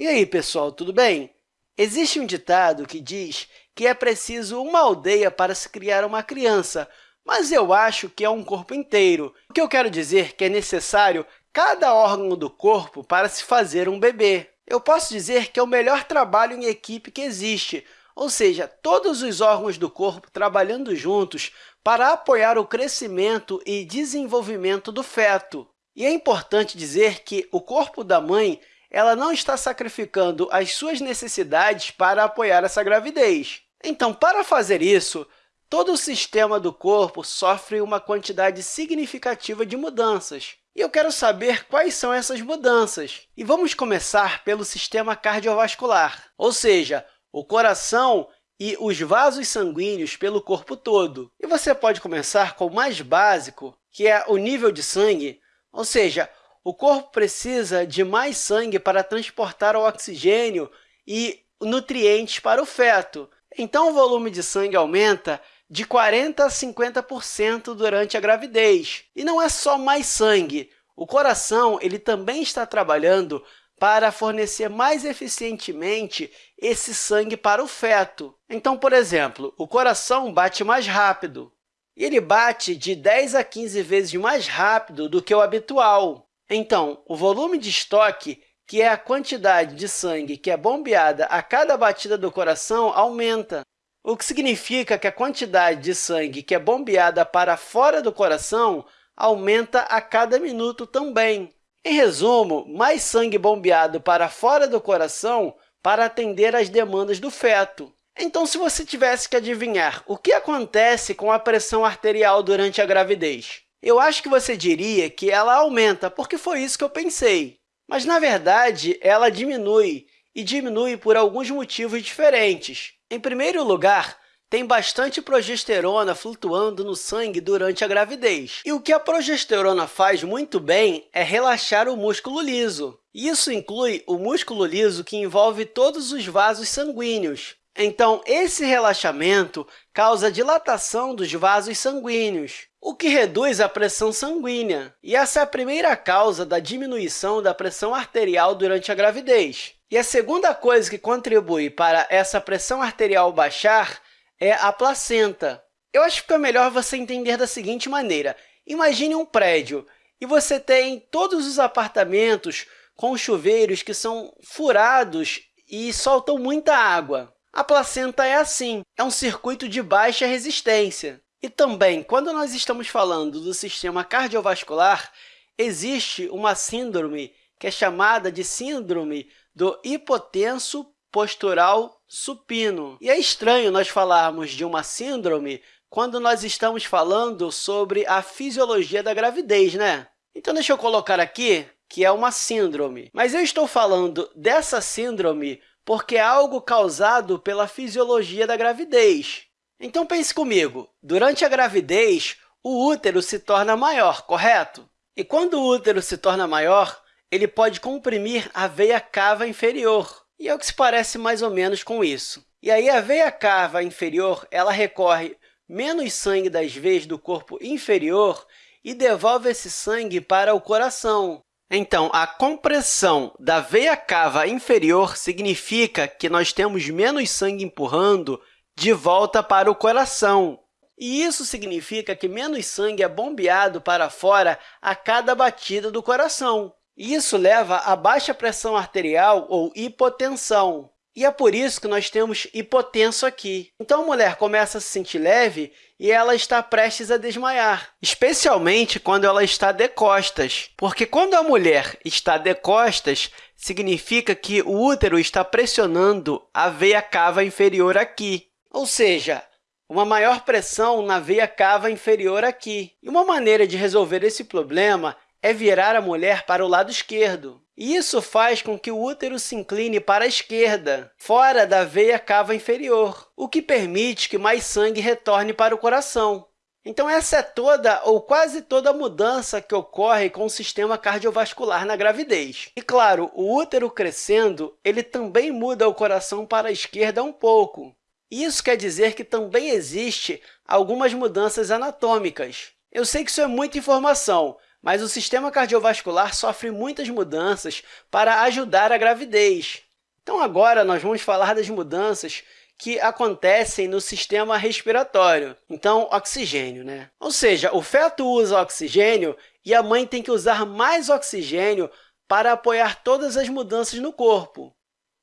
E aí, pessoal, tudo bem? Existe um ditado que diz que é preciso uma aldeia para se criar uma criança, mas eu acho que é um corpo inteiro. O que eu quero dizer é que é necessário cada órgão do corpo para se fazer um bebê. Eu posso dizer que é o melhor trabalho em equipe que existe, ou seja, todos os órgãos do corpo trabalhando juntos para apoiar o crescimento e desenvolvimento do feto. E é importante dizer que o corpo da mãe ela não está sacrificando as suas necessidades para apoiar essa gravidez. Então, para fazer isso, todo o sistema do corpo sofre uma quantidade significativa de mudanças. E eu quero saber quais são essas mudanças. E vamos começar pelo sistema cardiovascular, ou seja, o coração e os vasos sanguíneos pelo corpo todo. E você pode começar com o mais básico, que é o nível de sangue, ou seja, o corpo precisa de mais sangue para transportar o oxigênio e nutrientes para o feto. Então, o volume de sangue aumenta de 40% a 50% durante a gravidez. E não é só mais sangue. O coração ele também está trabalhando para fornecer mais eficientemente esse sangue para o feto. Então, por exemplo, o coração bate mais rápido. Ele bate de 10 a 15 vezes mais rápido do que o habitual. Então, o volume de estoque, que é a quantidade de sangue que é bombeada a cada batida do coração, aumenta, o que significa que a quantidade de sangue que é bombeada para fora do coração aumenta a cada minuto também. Em resumo, mais sangue bombeado para fora do coração para atender às demandas do feto. Então, se você tivesse que adivinhar o que acontece com a pressão arterial durante a gravidez, eu acho que você diria que ela aumenta, porque foi isso que eu pensei. Mas, na verdade, ela diminui, e diminui por alguns motivos diferentes. Em primeiro lugar, tem bastante progesterona flutuando no sangue durante a gravidez. E o que a progesterona faz muito bem é relaxar o músculo liso. Isso inclui o músculo liso que envolve todos os vasos sanguíneos. Então, esse relaxamento causa dilatação dos vasos sanguíneos, o que reduz a pressão sanguínea. E essa é a primeira causa da diminuição da pressão arterial durante a gravidez. E a segunda coisa que contribui para essa pressão arterial baixar é a placenta. Eu acho que fica melhor você entender da seguinte maneira. Imagine um prédio e você tem todos os apartamentos com chuveiros que são furados e soltam muita água. A placenta é assim, é um circuito de baixa resistência. E também, quando nós estamos falando do sistema cardiovascular, existe uma síndrome que é chamada de síndrome do hipotenso postural supino. E é estranho nós falarmos de uma síndrome quando nós estamos falando sobre a fisiologia da gravidez, né? Então, deixa eu colocar aqui que é uma síndrome. Mas eu estou falando dessa síndrome porque é algo causado pela fisiologia da gravidez. Então, pense comigo, durante a gravidez, o útero se torna maior, correto? E quando o útero se torna maior, ele pode comprimir a veia cava inferior, e é o que se parece mais ou menos com isso. E aí, a veia cava inferior ela recorre menos sangue das veias do corpo inferior e devolve esse sangue para o coração. Então, a compressão da veia cava inferior significa que nós temos menos sangue empurrando de volta para o coração. E isso significa que menos sangue é bombeado para fora a cada batida do coração. Isso leva a baixa pressão arterial ou hipotensão. E é por isso que nós temos hipotenso aqui. Então, a mulher começa a se sentir leve e ela está prestes a desmaiar, especialmente quando ela está de costas, porque quando a mulher está de costas, significa que o útero está pressionando a veia cava inferior aqui. Ou seja, uma maior pressão na veia cava inferior aqui. E uma maneira de resolver esse problema é virar a mulher para o lado esquerdo. E isso faz com que o útero se incline para a esquerda, fora da veia cava inferior, o que permite que mais sangue retorne para o coração. Então, essa é toda ou quase toda a mudança que ocorre com o sistema cardiovascular na gravidez. E, claro, o útero crescendo ele também muda o coração para a esquerda um pouco, isso quer dizer que também existe algumas mudanças anatômicas. Eu sei que isso é muita informação, mas o sistema cardiovascular sofre muitas mudanças para ajudar a gravidez. Então, agora, nós vamos falar das mudanças que acontecem no sistema respiratório. Então, oxigênio, né? Ou seja, o feto usa oxigênio e a mãe tem que usar mais oxigênio para apoiar todas as mudanças no corpo.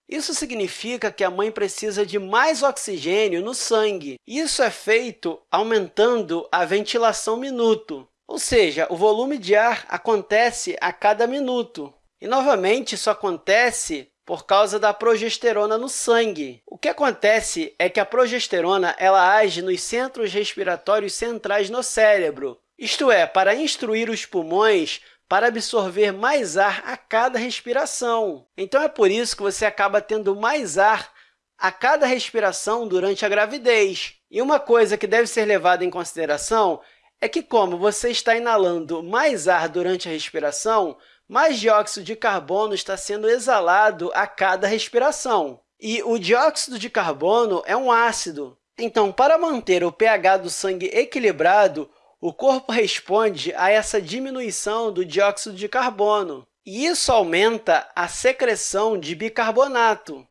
Isso significa que a mãe precisa de mais oxigênio no sangue. Isso é feito aumentando a ventilação minuto, ou seja, o volume de ar acontece a cada minuto. E, novamente, isso acontece por causa da progesterona no sangue. O que acontece é que a progesterona ela age nos centros respiratórios centrais no cérebro, isto é, para instruir os pulmões para absorver mais ar a cada respiração. Então, é por isso que você acaba tendo mais ar a cada respiração durante a gravidez. E uma coisa que deve ser levada em consideração é que, como você está inalando mais ar durante a respiração, mais dióxido de carbono está sendo exalado a cada respiração. E o dióxido de carbono é um ácido. Então, para manter o pH do sangue equilibrado, o corpo responde a essa diminuição do dióxido de carbono, e isso aumenta a secreção de bicarbonato.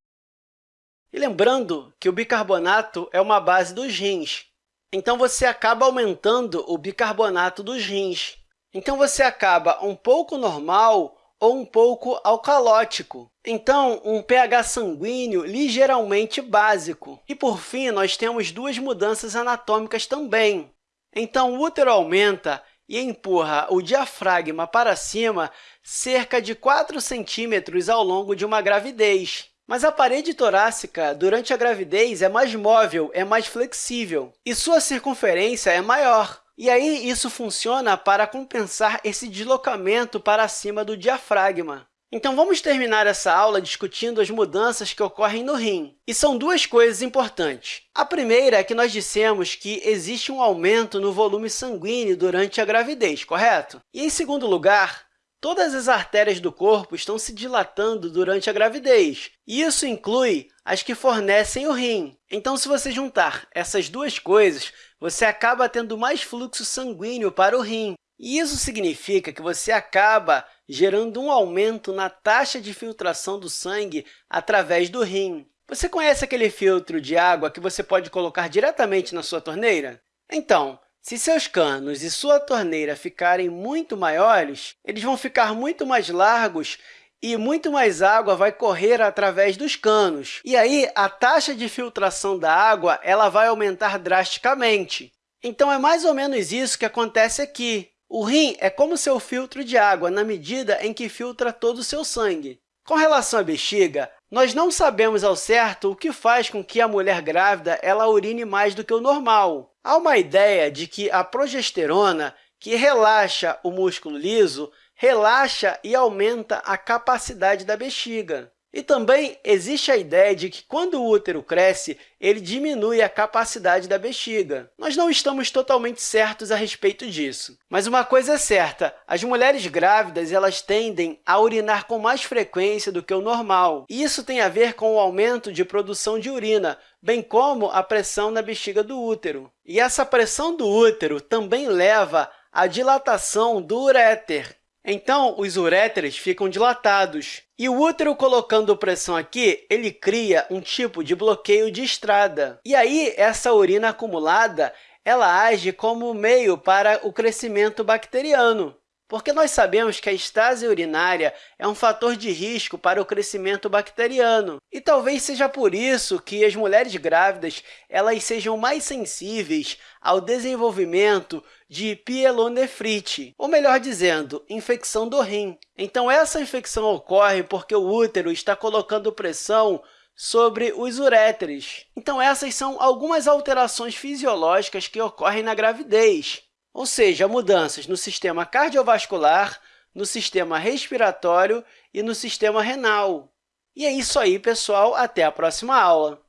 E lembrando que o bicarbonato é uma base dos rins, então você acaba aumentando o bicarbonato dos rins. Então, você acaba um pouco normal ou um pouco alcalótico. Então, um pH sanguíneo ligeiramente básico. E, por fim, nós temos duas mudanças anatômicas também. Então, o útero aumenta e empurra o diafragma para cima cerca de 4 centímetros ao longo de uma gravidez. Mas a parede torácica, durante a gravidez, é mais móvel, é mais flexível, e sua circunferência é maior. E aí, isso funciona para compensar esse deslocamento para cima do diafragma. Então, vamos terminar essa aula discutindo as mudanças que ocorrem no rim. E são duas coisas importantes. A primeira é que nós dissemos que existe um aumento no volume sanguíneo durante a gravidez, correto? E, em segundo lugar, todas as artérias do corpo estão se dilatando durante a gravidez. E isso inclui as que fornecem o rim. Então, se você juntar essas duas coisas, você acaba tendo mais fluxo sanguíneo para o rim. Isso significa que você acaba gerando um aumento na taxa de filtração do sangue através do rim. Você conhece aquele filtro de água que você pode colocar diretamente na sua torneira? Então, se seus canos e sua torneira ficarem muito maiores, eles vão ficar muito mais largos e muito mais água vai correr através dos canos. E aí, a taxa de filtração da água ela vai aumentar drasticamente. Então, é mais ou menos isso que acontece aqui. O rim é como seu filtro de água, na medida em que filtra todo o seu sangue. Com relação à bexiga, nós não sabemos ao certo o que faz com que a mulher grávida ela urine mais do que o normal. Há uma ideia de que a progesterona, que relaxa o músculo liso, relaxa e aumenta a capacidade da bexiga. E também existe a ideia de que, quando o útero cresce, ele diminui a capacidade da bexiga. Nós não estamos totalmente certos a respeito disso. Mas uma coisa é certa, as mulheres grávidas elas tendem a urinar com mais frequência do que o normal. E isso tem a ver com o aumento de produção de urina, bem como a pressão na bexiga do útero. E essa pressão do útero também leva à dilatação do uréter, então, os uréteres ficam dilatados. E o útero colocando pressão aqui, ele cria um tipo de bloqueio de estrada. E aí, essa urina acumulada ela age como meio para o crescimento bacteriano porque nós sabemos que a estase urinária é um fator de risco para o crescimento bacteriano. E talvez seja por isso que as mulheres grávidas elas sejam mais sensíveis ao desenvolvimento de pielonefrite, ou melhor dizendo, infecção do rim. Então, essa infecção ocorre porque o útero está colocando pressão sobre os uréteres. Então, essas são algumas alterações fisiológicas que ocorrem na gravidez ou seja, mudanças no sistema cardiovascular, no sistema respiratório e no sistema renal. E é isso aí, pessoal. Até a próxima aula!